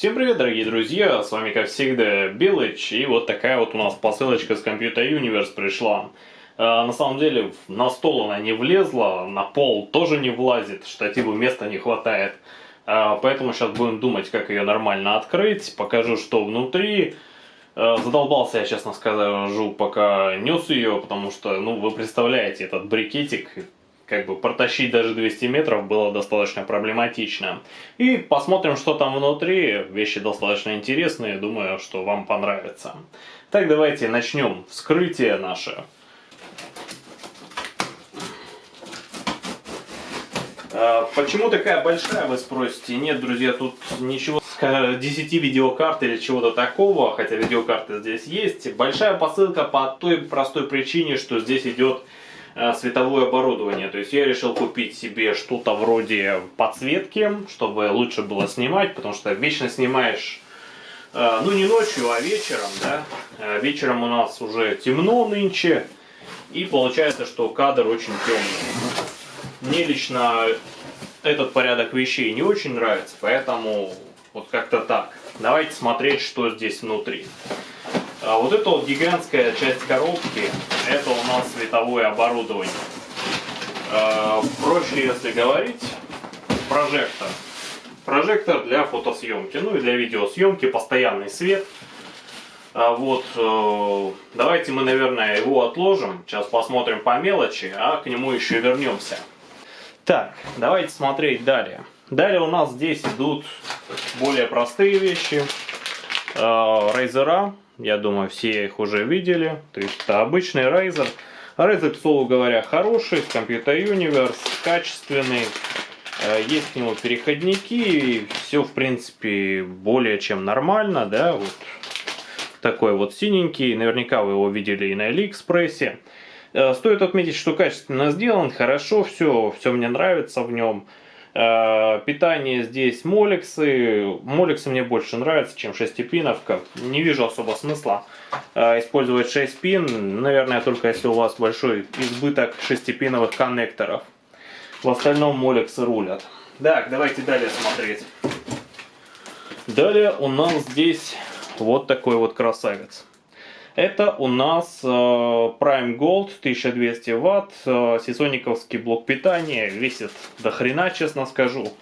Всем привет, дорогие друзья, с вами как всегда Белыч, и вот такая вот у нас посылочка с Computer Universe пришла. А, на самом деле на стол она не влезла, на пол тоже не влазит, штативу места не хватает. А, поэтому сейчас будем думать, как ее нормально открыть, покажу, что внутри. А, задолбался я, честно скажу, пока нес ее, потому что, ну, вы представляете, этот брикетик как бы протащить даже 200 метров было достаточно проблематично. И посмотрим, что там внутри. Вещи достаточно интересные, думаю, что вам понравится. Так, давайте начнем вскрытие наше. А, почему такая большая, вы спросите? Нет, друзья, тут ничего 10 видеокарт или чего-то такого, хотя видеокарты здесь есть. Большая посылка по той простой причине, что здесь идет световое оборудование. То есть я решил купить себе что-то вроде подсветки, чтобы лучше было снимать, потому что вечно снимаешь, э, ну не ночью, а вечером, да. Э, вечером у нас уже темно нынче, и получается, что кадр очень темный. Мне лично этот порядок вещей не очень нравится, поэтому вот как-то так. Давайте смотреть, что здесь внутри. А вот эта вот гигантская часть коробки, это у нас световое оборудование. А, проще, если говорить, прожектор. Прожектор для фотосъемки, ну и для видеосъемки, постоянный свет. А вот, э, давайте мы, наверное, его отложим. Сейчас посмотрим по мелочи, а к нему еще вернемся. Так, давайте смотреть далее. Далее у нас здесь идут более простые вещи. Рейзера я думаю, все их уже видели. То есть это обычный Razer. Razer, к слову говоря, хороший, с Computer Universe, качественный. Э, есть к нему переходники, все, в принципе, более чем нормально, да, вот такой вот синенький, наверняка вы его видели и на Алиэкспрессе. Э, стоит отметить, что качественно сделан, хорошо все, все мне нравится в нем. Э, питание здесь молексы. Молексы мне больше нравятся, чем шестипиновка. Не вижу особо смысла э, использовать 6 пин. Наверное, только если у вас большой избыток шестипиновых коннекторов. В остальном молексы рулят. Так, давайте далее смотреть. Далее у нас здесь вот такой вот красавец. Это у нас э, Prime Gold 1200 Вт, э, сисониковский блок питания, весит до хрена, честно скажу.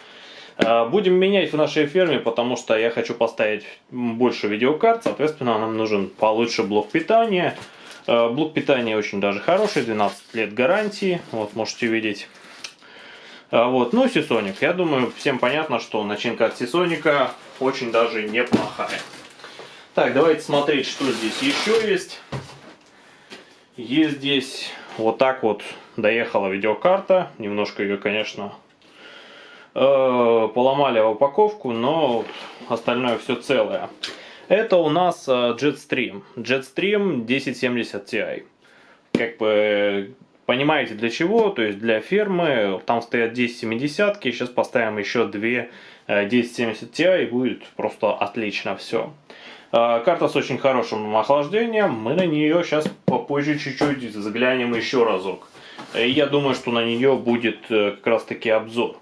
Э, будем менять в нашей ферме, потому что я хочу поставить больше видеокарт, соответственно нам нужен получше блок питания. Блок питания очень даже хороший, 12 лет гарантии, вот можете видеть. Вот, ну Сисоник, я думаю всем понятно, что начинка от Сисоника очень даже неплохая. Так, давайте смотреть, что здесь еще есть. Есть здесь вот так вот доехала видеокарта. Немножко ее, конечно, э, поломали в упаковку, но остальное все целое. Это у нас э, Jetstream. Jetstream 1070 Ti. Как бы понимаете для чего, то есть для фермы. Там стоят 1070, сейчас поставим еще две 1070 э, Ti и будет просто отлично все. А, карта с очень хорошим охлаждением. Мы на нее сейчас попозже чуть-чуть заглянем еще разок. Я думаю, что на нее будет э, как раз таки обзор.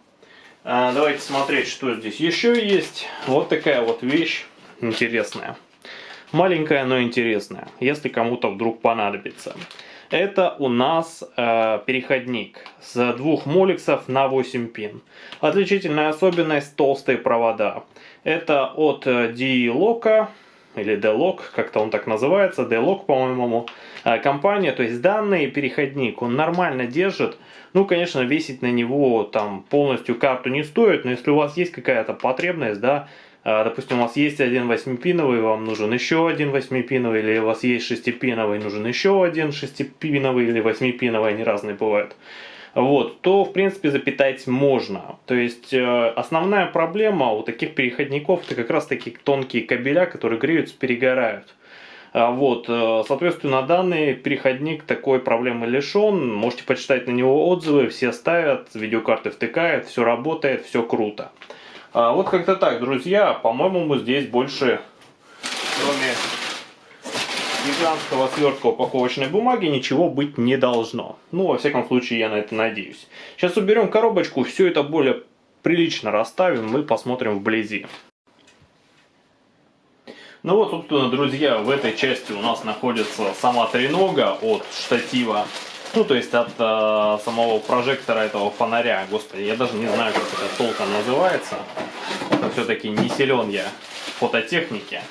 А, давайте смотреть, что здесь еще есть. Вот такая вот вещь интересная. Маленькая, но интересная, если кому-то вдруг понадобится. Это у нас э, переходник с двух моликсов на 8 пин. Отличительная особенность толстые провода. Это от э, D-Lock или D-Log, как-то он так называется, D-Log, по-моему, а, компания, то есть данный переходник, он нормально держит, ну, конечно, весить на него там полностью карту не стоит, но если у вас есть какая-то потребность, да, а, допустим, у вас есть один восьмипиновый, вам нужен еще один восьмипиновый, или у вас есть шестипиновый, нужен еще один шестипиновый или восьмипиновый, они разные бывают, вот, то в принципе запитать можно. То есть э, основная проблема у таких переходников это как раз такие тонкие кабеля, которые греются, перегорают. А вот, э, соответственно, данный переходник такой проблемы лишен. Можете почитать на него отзывы, все ставят, видеокарты втыкают, все работает, все круто. А вот как-то так, друзья, по-моему, здесь больше, кроме гигантского свертка упаковочной бумаги ничего быть не должно. Ну, во всяком случае, я на это надеюсь. Сейчас уберем коробочку, все это более прилично расставим, мы посмотрим вблизи. Ну вот, собственно, друзья, в этой части у нас находится сама тренога от штатива. Ну, то есть от э, самого прожектора этого фонаря. Господи, я даже не знаю, как это толком называется. Все-таки не силен я в фототехнике.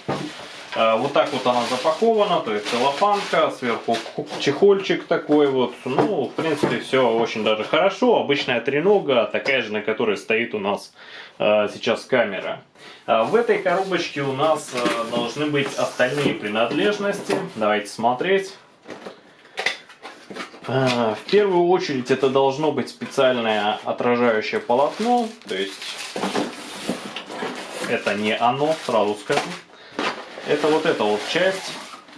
Э, вот так вот она запакована, то есть целлофанка, сверху чехольчик такой вот. Ну, в принципе, все очень даже хорошо. Обычная тренога, такая же, на которой стоит у нас э, сейчас камера. Э, в этой коробочке у нас должны быть остальные принадлежности. Давайте смотреть. В первую очередь это должно быть специальное отражающее полотно, то есть это не оно, сразу скажу. Это вот эта вот часть,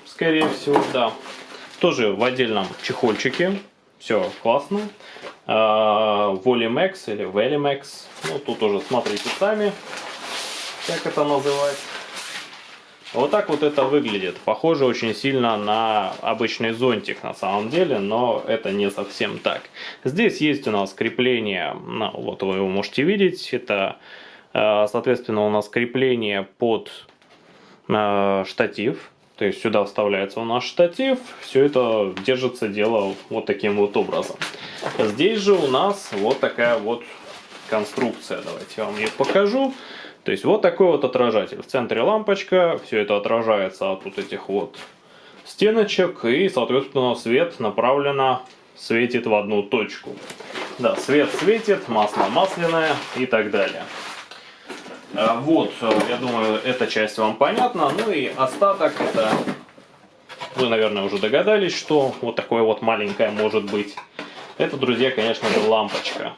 скорее всего, да. Тоже в отдельном чехольчике. Все классно. Volimex или Velimex. Ну, тут уже смотрите сами, как это называть. Вот так вот это выглядит. Похоже очень сильно на обычный зонтик на самом деле, но это не совсем так. Здесь есть у нас крепление, ну, вот вы его можете видеть. Это, э, соответственно, у нас крепление под штатив. То есть сюда вставляется у нас штатив, все это держится дело вот таким вот образом. Здесь же у нас вот такая вот конструкция. Давайте я вам ее покажу. То есть вот такой вот отражатель. В центре лампочка, все это отражается от вот этих вот стеночек. И, соответственно, свет направленно светит в одну точку. Да, свет светит, масло масляное и так далее. А, вот, я думаю, эта часть вам понятна. Ну и остаток это... Вы, наверное, уже догадались, что вот такое вот маленькое может быть. Это, друзья, конечно же, лампочка.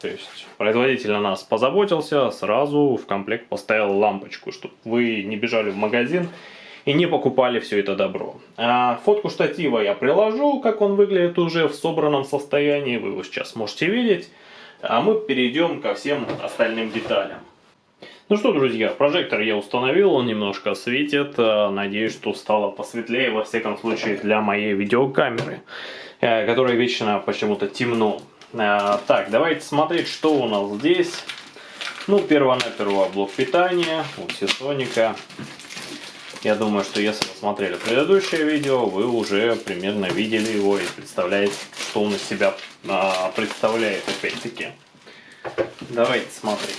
То есть производитель о нас позаботился, сразу в комплект поставил лампочку, чтобы вы не бежали в магазин и не покупали все это добро. А фотку штатива я приложу, как он выглядит уже в собранном состоянии, вы его сейчас можете видеть. А мы перейдем ко всем остальным деталям. Ну что, друзья, прожектор я установил, он немножко светит. Э, надеюсь, что стало посветлее, во всяком случае, для моей видеокамеры, э, которая вечно почему-то темно. Э, так, давайте смотреть, что у нас здесь. Ну, перво-наперво блок питания у Seasonic. Я думаю, что если вы смотрели предыдущее видео, вы уже примерно видели его и представляете, что он из себя а, представляет опять-таки. Давайте смотреть.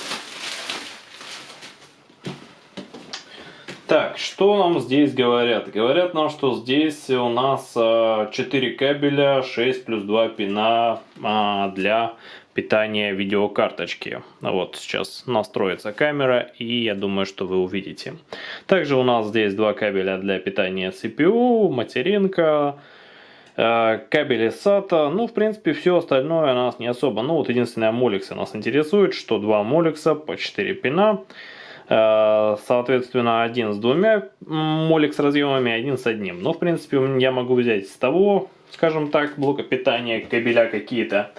Так, что нам здесь говорят? Говорят нам, что здесь у нас 4 кабеля, 6 плюс 2 пина а, для питания видеокарточки. Вот сейчас настроится камера и я думаю, что вы увидите. Также у нас здесь два кабеля для питания CPU, материнка, кабели SATA. Ну, в принципе, все остальное нас не особо. Ну, вот единственное, молексы нас интересует, что два молекса по 4 пина. Э, соответственно, один с двумя молекс разъемами, один с одним. Но, в принципе, я могу взять с того, скажем так, блока питания, кабеля какие-то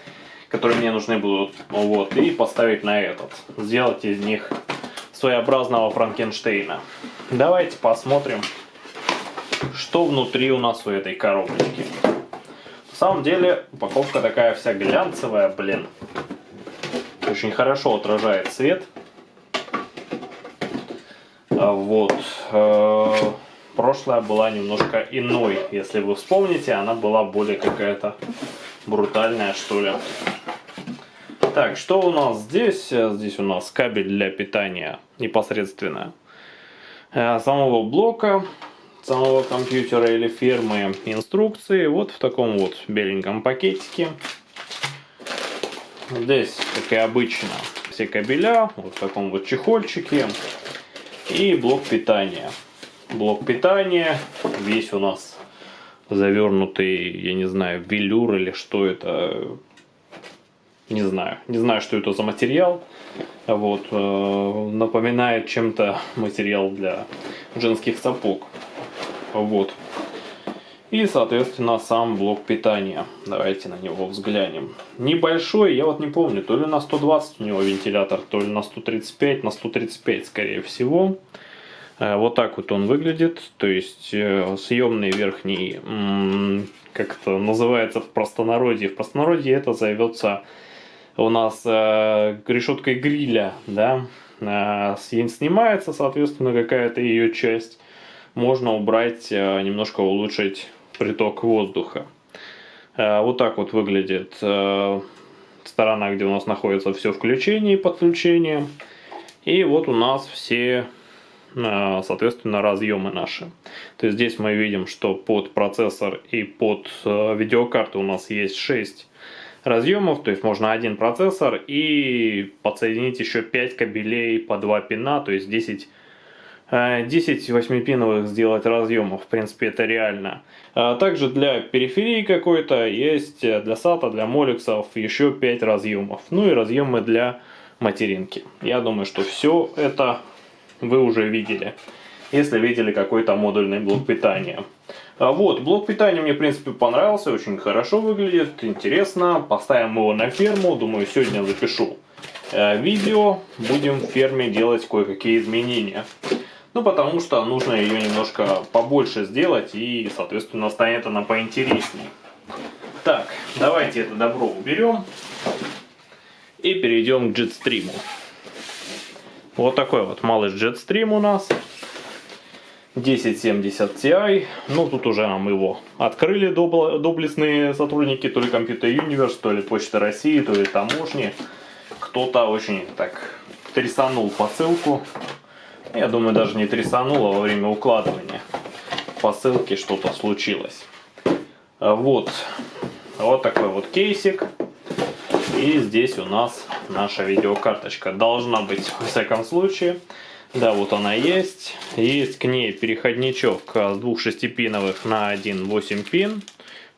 которые мне нужны будут, вот, и поставить на этот. Сделать из них своеобразного Франкенштейна. Давайте посмотрим, что внутри у нас у этой коробочки. Самом деле упаковка такая вся глянцевая, блин. Очень хорошо отражает свет. А вот. Э, прошлая была немножко иной, если вы вспомните, она была более какая-то брутальная, что ли. Так, что у нас здесь? Здесь у нас кабель для питания непосредственно э, самого блока, самого компьютера или фирмы, инструкции. Вот в таком вот беленьком пакетике. Здесь, как и обычно, все кабеля, вот в таком вот чехольчике. И блок питания. Блок питания весь у нас завернутый, я не знаю, велюр или что это, не знаю. Не знаю, что это за материал. Вот, э, напоминает чем-то материал для женских сапог. Вот. И, соответственно, сам блок питания. Давайте на него взглянем. Небольшой, я вот не помню, то ли на 120 у него вентилятор, то ли на 135, на 135 скорее всего. Э, вот так вот он выглядит. То есть э, съемный верхний, как это называется в простонародье. В простонародье это зовется у нас э, решеткой гриля, да, снимается, соответственно, какая-то ее часть, можно убрать, э, немножко улучшить приток воздуха. Э, вот так вот выглядит э, сторона, где у нас находится все включение и подключение. И вот у нас все, соответственно, разъемы наши. То есть здесь мы видим, что под процессор и под видеокарту у нас есть 6 разъемов, то есть можно один процессор и подсоединить еще 5 кабелей по 2 пина, то есть 10 10 8-пиновых сделать разъемов, в принципе это реально. А также для периферии какой-то есть э, для SATA, для моликсов еще 5 разъемов. Ну и разъемы для материнки. Я думаю, что все это вы уже видели, если видели какой-то модульный блок питания. А вот, блок питания мне в принципе понравился, очень хорошо выглядит, интересно. Поставим его на ферму, думаю сегодня запишу э, видео, будем в ферме делать кое-какие изменения. Ну, потому что нужно ее немножко побольше сделать, и, соответственно, станет она поинтереснее. Так, давайте это добро уберем. И перейдем к Jetstream. Вот такой вот малый Jetstream у нас. 1070 Ti. Ну, тут уже нам его открыли доблестные сотрудники, то ли Computer Universe, то ли Почта России, то ли таможни. Кто-то очень так трясанул посылку. Я думаю, даже не трясануло во время укладывания посылки что-то случилось. Вот. Вот такой вот кейсик. И здесь у нас наша видеокарточка. Должна быть, в всяком случае. Да, вот она есть. Есть к ней переходничок с двух шестипиновых на один 8 пин.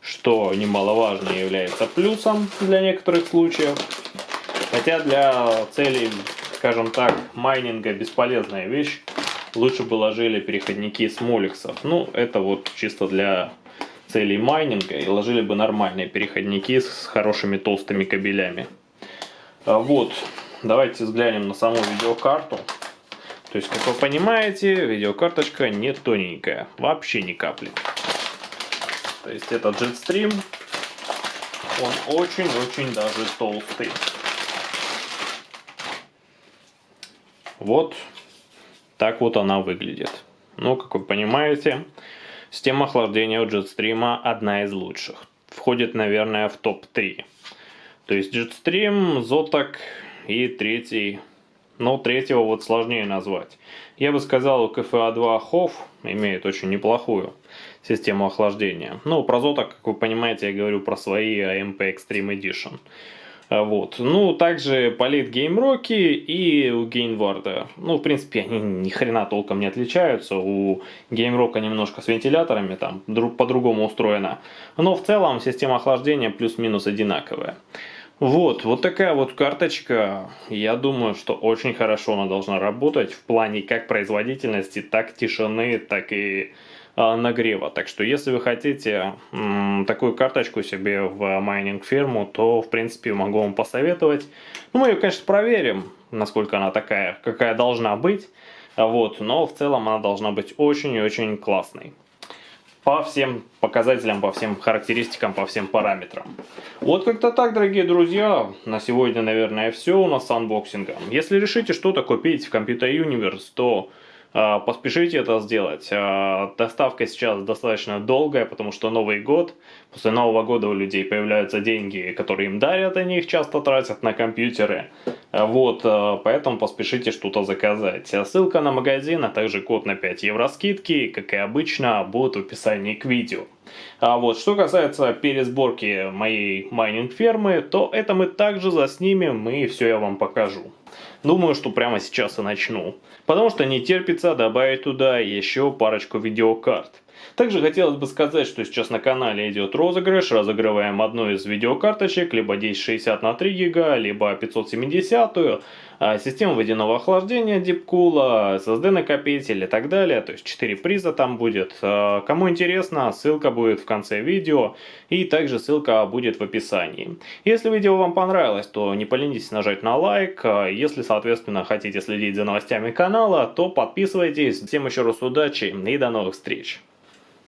Что немаловажно является плюсом для некоторых случаев. Хотя для целей скажем так, майнинга бесполезная вещь. Лучше бы ложили переходники с моликсов. Ну, это вот чисто для целей майнинга. И ложили бы нормальные переходники с хорошими толстыми кабелями. А вот, давайте взглянем на саму видеокарту. То есть, как вы понимаете, видеокарточка не тоненькая. Вообще ни капли. То есть, это Jetstream. Он очень-очень даже толстый. Вот так вот она выглядит. Ну, как вы понимаете, система охлаждения у Jetstream одна из лучших. Входит, наверное, в топ-3. То есть Jetstream, Zotac и третий, но третьего вот сложнее назвать. Я бы сказал, у KFA2 HOF имеет очень неплохую систему охлаждения. Ну, про Zotac, как вы понимаете, я говорю про свои AMP Extreme Edition. А, вот. Ну, также палит геймроки и у гейнварда. Ну, в принципе, они ни хрена толком не отличаются. У геймрока немножко с вентиляторами, там по-другому устроено. Но в целом система охлаждения плюс-минус одинаковая. Вот, вот такая вот карточка. Я думаю, что очень хорошо она должна работать в плане как производительности, так тишины, так и нагрева. Так что если вы хотите такую карточку себе в майнинг ферму, то в принципе могу вам посоветовать. Ну, мы ее, конечно, проверим, насколько она такая, какая должна быть. Вот, но в целом она должна быть очень и очень классной. По всем показателям, по всем характеристикам, по всем параметрам. Вот как-то так, дорогие друзья. На сегодня, наверное, все у нас с анбоксингом. Если решите что-то купить в Computer Universe, то поспешите это сделать. А, доставка сейчас достаточно долгая, потому что Новый год. После Нового года у людей появляются деньги, которые им дарят, они их часто тратят на компьютеры. А, вот, поэтому поспешите что-то заказать. Ссылка на магазин, а также код на 5 евро скидки, как и обычно, будут в описании к видео. А вот, что касается пересборки моей майнинг фермы, то это мы также заснимем и все я вам покажу. Думаю, что прямо сейчас и начну. Потому что не терпится добавить туда еще парочку видеокарт. Также хотелось бы сказать, что сейчас на канале идет розыгрыш. Разыгрываем одну из видеокарточек, либо 1060 на 3 гига, либо 570. -ю. А, система водяного охлаждения Deepcool, SSD накопитель и так далее. То есть 4 приза там будет. А, кому интересно, ссылка будет в конце видео. И также ссылка будет в описании. Если видео вам понравилось, то не поленитесь нажать на лайк. А, если, соответственно, хотите следить за новостями канала, то подписывайтесь. Всем еще раз удачи и до новых встреч.